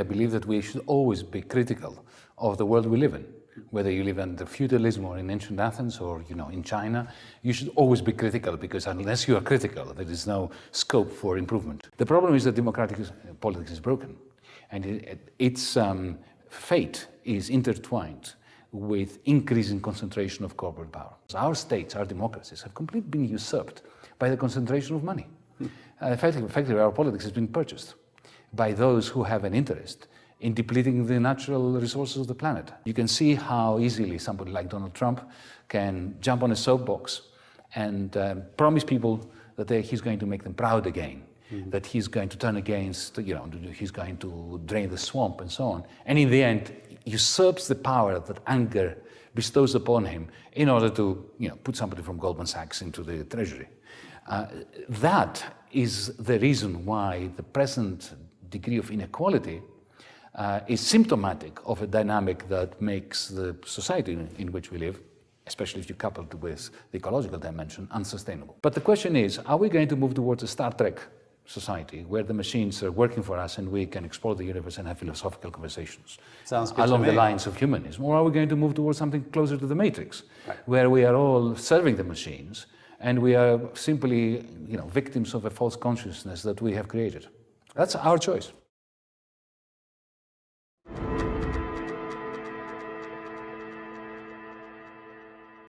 I believe that we should always be critical of the world we live in. Whether you live under feudalism or in ancient Athens or you know in China, you should always be critical because unless you are critical, there is no scope for improvement. The problem is that democratic politics is broken and it, its um, fate is intertwined with increasing concentration of corporate power. Our states, our democracies have completely been usurped by the concentration of money. Hmm. Uh, effectively, effectively, our politics has been purchased by those who have an interest in depleting the natural resources of the planet. You can see how easily somebody like Donald Trump can jump on a soapbox and um, promise people that he's going to make them proud again, mm -hmm. that he's going to turn against, you know, he's going to drain the swamp and so on. And in the end, usurps the power that anger bestows upon him in order to, you know, put somebody from Goldman Sachs into the treasury. Uh, that is the reason why the present degree of inequality uh, is symptomatic of a dynamic that makes the society in, in which we live especially if you couple it with the ecological dimension, unsustainable. But the question is, are we going to move towards a Star Trek society where the machines are working for us and we can explore the universe and have philosophical conversations along the lines of humanism? Or are we going to move towards something closer to the Matrix, right. where we are all serving the machines and we are simply you know, victims of a false consciousness that we have created? That's our choice.